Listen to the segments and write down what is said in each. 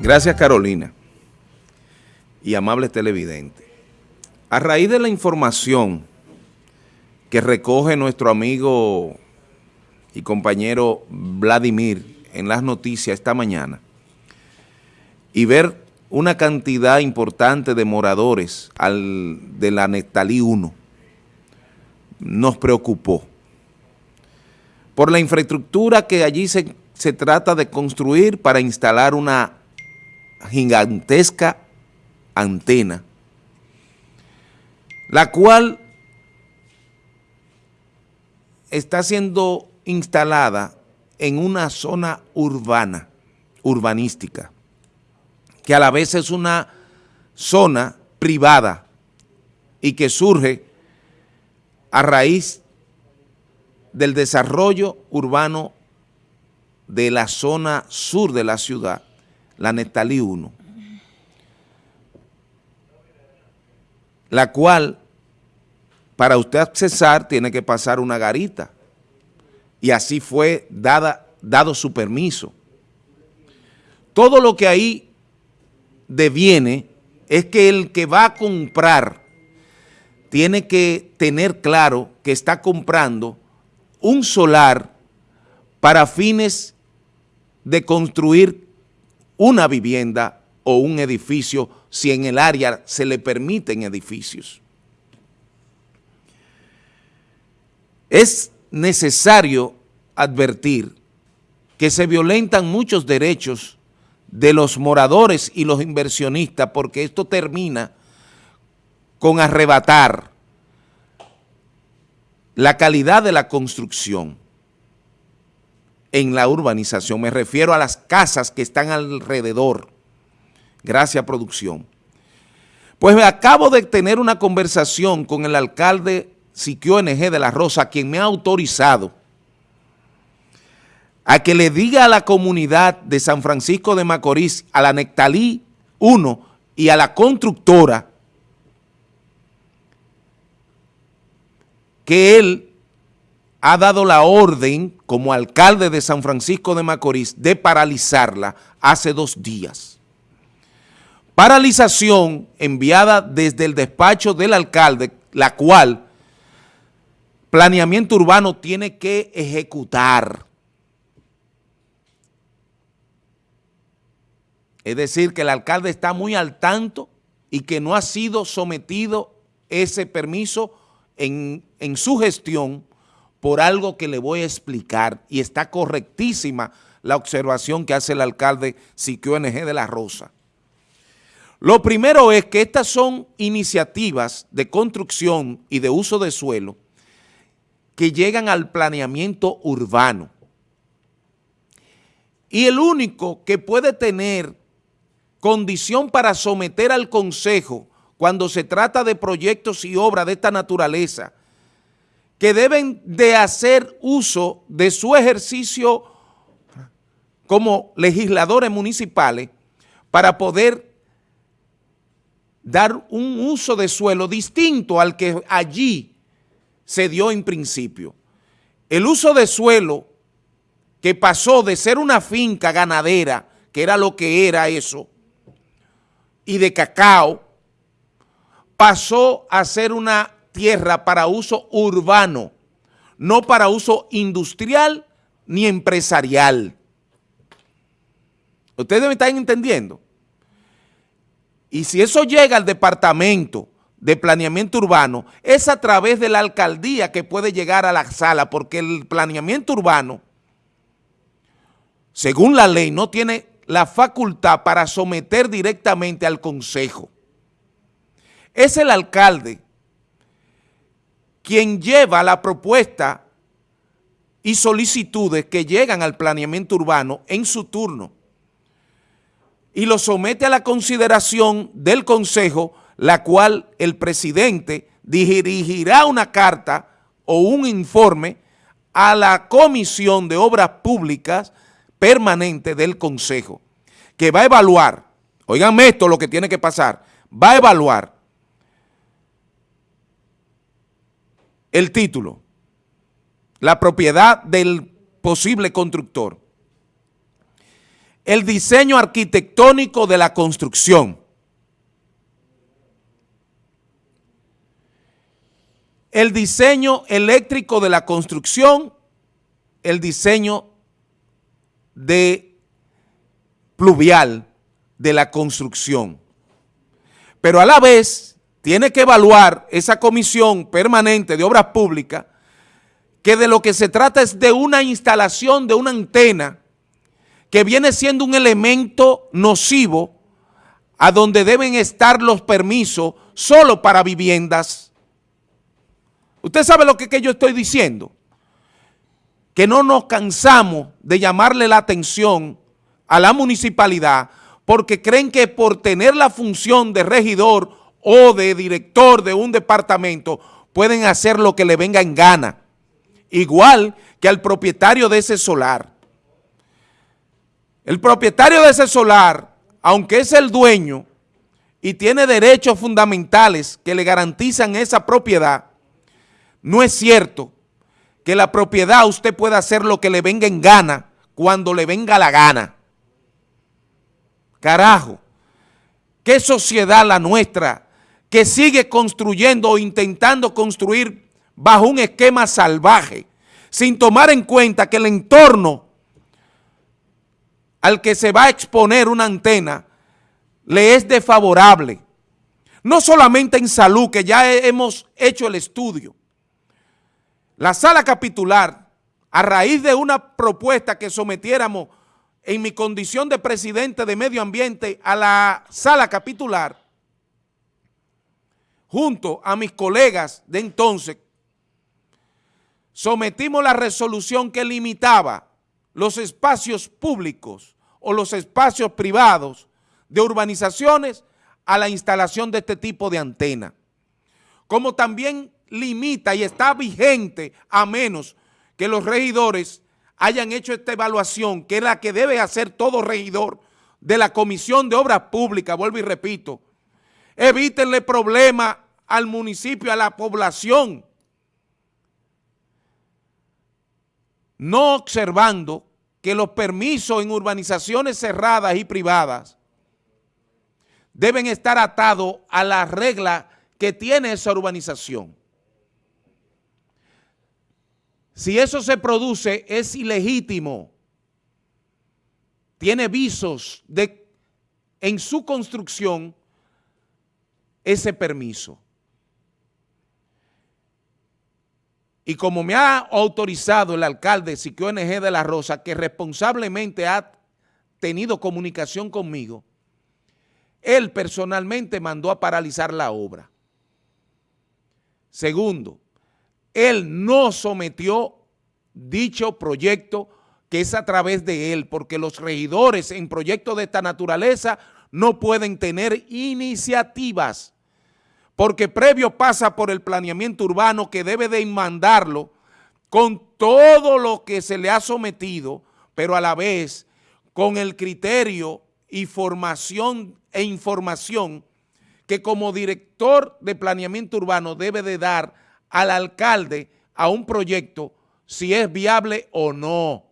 Gracias Carolina y amables televidentes. A raíz de la información que recoge nuestro amigo y compañero Vladimir en las noticias esta mañana y ver una cantidad importante de moradores al, de la Nectalí 1 nos preocupó por la infraestructura que allí se, se trata de construir para instalar una gigantesca antena, la cual está siendo instalada en una zona urbana, urbanística, que a la vez es una zona privada y que surge a raíz del desarrollo urbano de la zona sur de la ciudad, la Nestalí 1, la cual para usted accesar tiene que pasar una garita y así fue dada, dado su permiso. Todo lo que ahí deviene es que el que va a comprar tiene que tener claro que está comprando un solar para fines de construir una vivienda o un edificio si en el área se le permiten edificios. Es necesario advertir que se violentan muchos derechos de los moradores y los inversionistas porque esto termina con arrebatar la calidad de la construcción en la urbanización. Me refiero a las casas que están alrededor. Gracias, producción. Pues me acabo de tener una conversación con el alcalde Siquio NG de la Rosa, quien me ha autorizado a que le diga a la comunidad de San Francisco de Macorís, a la Nectalí 1 y a la constructora que él ha dado la orden como alcalde de San Francisco de Macorís de paralizarla hace dos días. Paralización enviada desde el despacho del alcalde, la cual planeamiento urbano tiene que ejecutar. Es decir, que el alcalde está muy al tanto y que no ha sido sometido ese permiso en, en su gestión por algo que le voy a explicar y está correctísima la observación que hace el alcalde Siquio NG de la Rosa. Lo primero es que estas son iniciativas de construcción y de uso de suelo que llegan al planeamiento urbano. Y el único que puede tener condición para someter al Consejo cuando se trata de proyectos y obras de esta naturaleza, que deben de hacer uso de su ejercicio como legisladores municipales para poder dar un uso de suelo distinto al que allí se dio en principio. El uso de suelo que pasó de ser una finca ganadera, que era lo que era eso, y de cacao, pasó a ser una tierra para uso urbano, no para uso industrial ni empresarial. Ustedes me están entendiendo. Y si eso llega al departamento de planeamiento urbano, es a través de la alcaldía que puede llegar a la sala, porque el planeamiento urbano, según la ley, no tiene la facultad para someter directamente al consejo es el alcalde quien lleva la propuesta y solicitudes que llegan al planeamiento urbano en su turno y lo somete a la consideración del Consejo, la cual el presidente dirigirá una carta o un informe a la Comisión de Obras Públicas permanente del Consejo, que va a evaluar, oiganme esto lo que tiene que pasar, va a evaluar el título, la propiedad del posible constructor. el diseño arquitectónico de la construcción. El diseño eléctrico de la construcción, el diseño de pluvial de la construcción. Pero a la vez tiene que evaluar esa comisión permanente de obras públicas que de lo que se trata es de una instalación de una antena que viene siendo un elemento nocivo a donde deben estar los permisos solo para viviendas. ¿Usted sabe lo que, que yo estoy diciendo? Que no nos cansamos de llamarle la atención a la municipalidad porque creen que por tener la función de regidor o de director de un departamento pueden hacer lo que le venga en gana, igual que al propietario de ese solar. El propietario de ese solar, aunque es el dueño y tiene derechos fundamentales que le garantizan esa propiedad, no es cierto que la propiedad usted pueda hacer lo que le venga en gana cuando le venga la gana. Carajo, qué sociedad la nuestra que sigue construyendo o intentando construir bajo un esquema salvaje, sin tomar en cuenta que el entorno al que se va a exponer una antena le es desfavorable. No solamente en salud, que ya hemos hecho el estudio. La sala capitular, a raíz de una propuesta que sometiéramos en mi condición de presidente de medio ambiente a la sala capitular, junto a mis colegas de entonces, sometimos la resolución que limitaba los espacios públicos o los espacios privados de urbanizaciones a la instalación de este tipo de antena. Como también limita y está vigente a menos que los regidores hayan hecho esta evaluación, que es la que debe hacer todo regidor de la Comisión de Obras Públicas, vuelvo y repito, evítenle problemas al municipio, a la población, no observando que los permisos en urbanizaciones cerradas y privadas deben estar atados a la regla que tiene esa urbanización. Si eso se produce, es ilegítimo. Tiene visos de, en su construcción ese permiso. Y como me ha autorizado el alcalde Siquio NG de la Rosa, que responsablemente ha tenido comunicación conmigo, él personalmente mandó a paralizar la obra. Segundo, él no sometió dicho proyecto que es a través de él, porque los regidores en proyectos de esta naturaleza no pueden tener iniciativas, porque previo pasa por el planeamiento urbano que debe de mandarlo con todo lo que se le ha sometido, pero a la vez con el criterio y formación e información que como director de planeamiento urbano debe de dar al alcalde a un proyecto si es viable o no.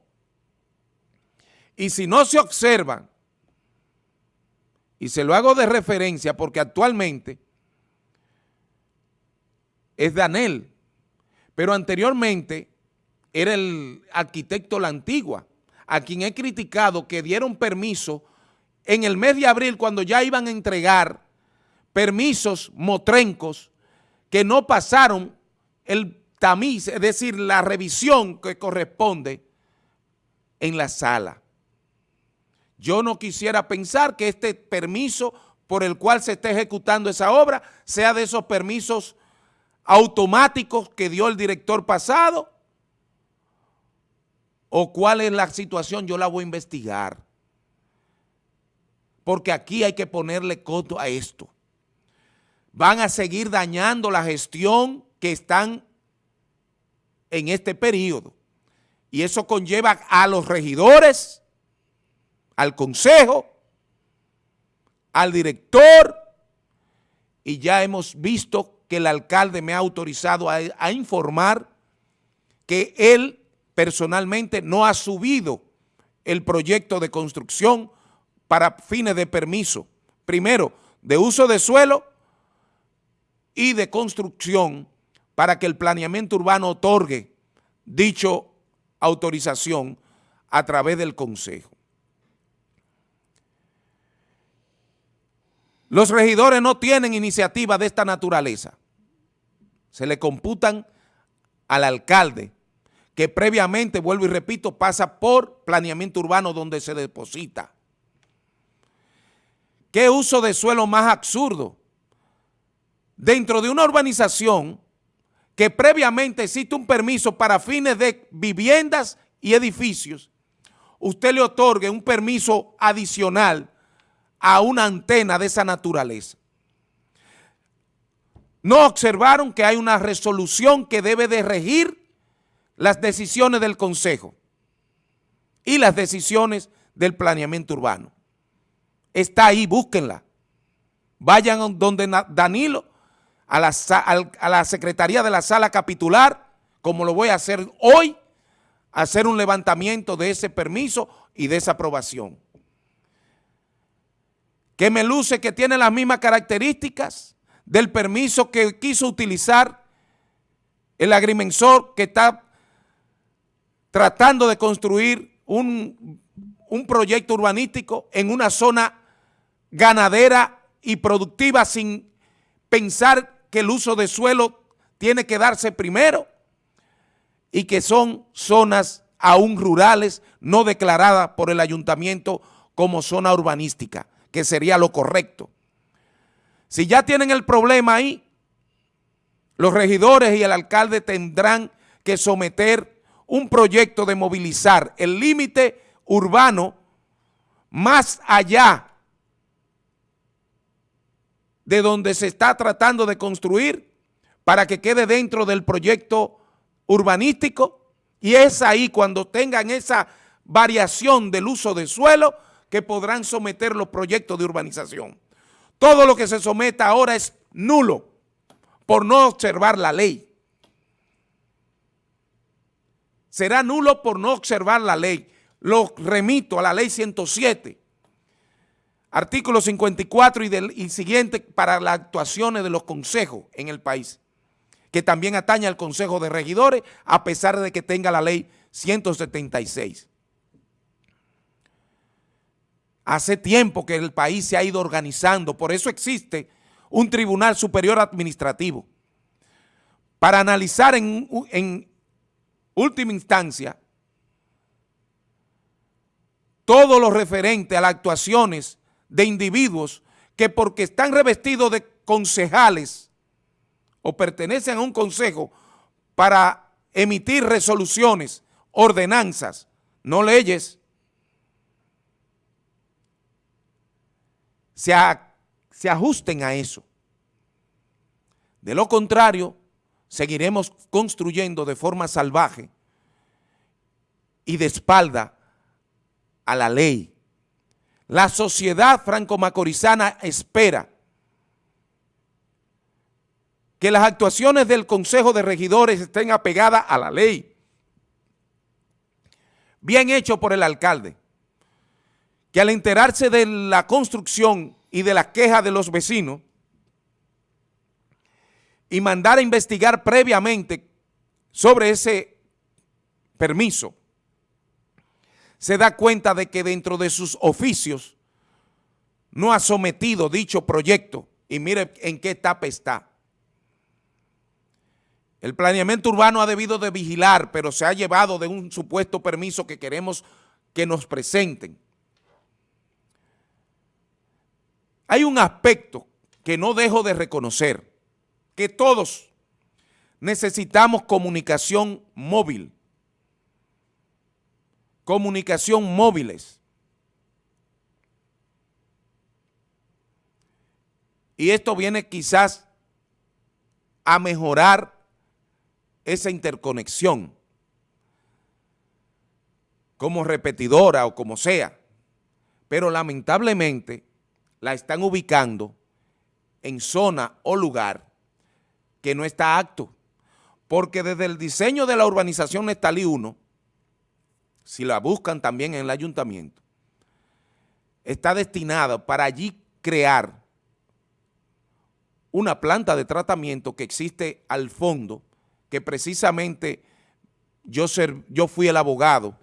Y si no se observan, y se lo hago de referencia porque actualmente es Danel, pero anteriormente era el arquitecto La Antigua, a quien he criticado que dieron permiso en el mes de abril cuando ya iban a entregar permisos motrencos que no pasaron el tamiz, es decir, la revisión que corresponde en la sala. Yo no quisiera pensar que este permiso por el cual se está ejecutando esa obra sea de esos permisos automáticos que dio el director pasado o cuál es la situación, yo la voy a investigar. Porque aquí hay que ponerle coto a esto. Van a seguir dañando la gestión que están en este periodo. Y eso conlleva a los regidores, al consejo, al director, y ya hemos visto que el alcalde me ha autorizado a, informar que él personalmente no ha subido el proyecto de construcción para fines de permiso. Primero, de uso de suelo y de construcción para que el planeamiento urbano otorgue dicho autorización a través del Consejo. Los regidores no tienen iniciativa de esta naturaleza. Se le computan al alcalde, que previamente, vuelvo y repito, pasa por planeamiento urbano donde se deposita. ¿Qué uso de suelo más absurdo? Dentro de una urbanización que previamente existe un permiso para fines de viviendas y edificios, usted le otorgue un permiso adicional a una antena de esa naturaleza. No observaron que hay una resolución que debe de regir las decisiones del Consejo y las decisiones del planeamiento urbano. Está ahí, búsquenla. Vayan donde Danilo, a la, a la Secretaría de la Sala Capitular, como lo voy a hacer hoy, hacer un levantamiento de ese permiso y de esa aprobación que me luce que tiene las mismas características del permiso que quiso utilizar el agrimensor que está tratando de construir un, un proyecto urbanístico en una zona ganadera y productiva sin pensar que el uso de suelo tiene que darse primero y que son zonas aún rurales no declaradas por el ayuntamiento como zona urbanística que sería lo correcto. Si ya tienen el problema ahí, los regidores y el alcalde tendrán que someter un proyecto de movilizar el límite urbano más allá de donde se está tratando de construir para que quede dentro del proyecto urbanístico y es ahí cuando tengan esa variación del uso de suelo que podrán someter los proyectos de urbanización. Todo lo que se someta ahora es nulo por no observar la ley. Será nulo por no observar la ley. Lo remito a la ley 107, artículo 54 y, del, y siguiente para las actuaciones de los consejos en el país, que también atañe al Consejo de Regidores a pesar de que tenga la ley 176. Hace tiempo que el país se ha ido organizando, por eso existe un Tribunal Superior Administrativo. Para analizar en, última instancia todo lo referente a las actuaciones de individuos que porque están revestidos de concejales o pertenecen a un consejo para emitir resoluciones, ordenanzas, no leyes, se, ajusten a eso. De lo contrario, seguiremos construyendo de forma salvaje y de espalda a la ley. La sociedad franco-macorizana espera que las actuaciones del Consejo de Regidores estén apegadas a la ley. Bien hecho por el alcalde que al enterarse de la construcción y de las quejas de los vecinos y mandar a investigar previamente sobre ese permiso, se da cuenta de que dentro de sus oficios no ha sometido dicho proyecto y mire en qué etapa está. El planeamiento urbano ha debido de vigilar, pero se ha llevado de un supuesto permiso que queremos que nos presenten. Hay un aspecto que no dejo de reconocer, que todos necesitamos comunicación móvil, comunicación móviles. Y esto viene quizás a mejorar esa interconexión como repetidora o como sea. Pero lamentablemente la están ubicando en zona o lugar que no está acto. Porque desde el diseño de la urbanización Nestalí 1 si la buscan también en el ayuntamiento, está destinada para allí crear una planta de tratamiento que existe al fondo, que precisamente yo, ser, yo fui el abogado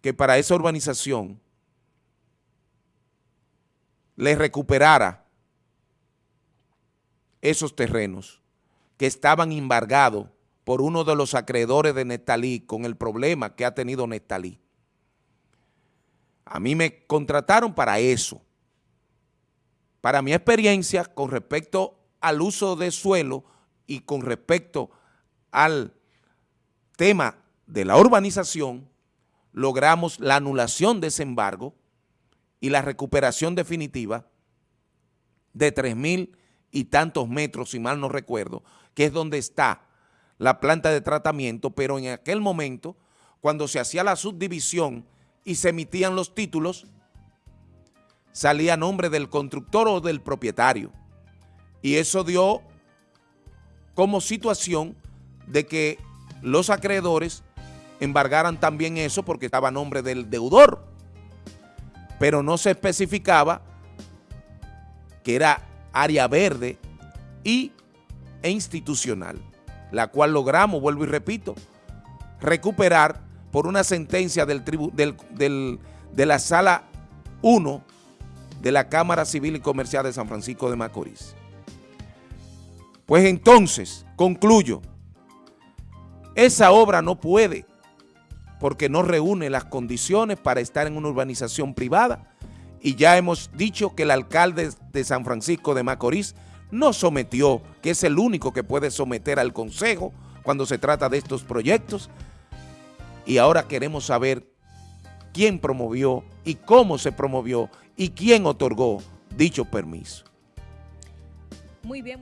que para esa urbanización le recuperara esos terrenos que estaban embargados por uno de los acreedores de Nestalí con el problema que ha tenido Nestalí. A mí me contrataron para eso. Para mi experiencia con respecto al uso de suelo y con respecto al tema de la urbanización, logramos la anulación de ese embargo y la recuperación definitiva de 3 mil y tantos metros, si mal no recuerdo, que es donde está la planta de tratamiento, pero en aquel momento, cuando se hacía la subdivisión y se emitían los títulos, salía nombre del constructor o del propietario. Y eso dio como situación de que los acreedores embargaran también eso porque estaba a nombre del deudor. Pero no se especificaba que era área verde y, e institucional, la cual logramos, vuelvo y repito, recuperar por una sentencia del, del, de la Sala 1 de la Cámara Civil y Comercial de San Francisco de Macorís. Pues entonces, concluyo, esa obra no puede, porque no reúne las condiciones para estar en una urbanización privada, y ya hemos dicho que el alcalde de San Francisco de Macorís no sometió, que es el único que puede someter al consejo cuando se trata de estos proyectos, y ahora queremos saber quién promovió y cómo se promovió y quién otorgó dicho permiso. Muy bien,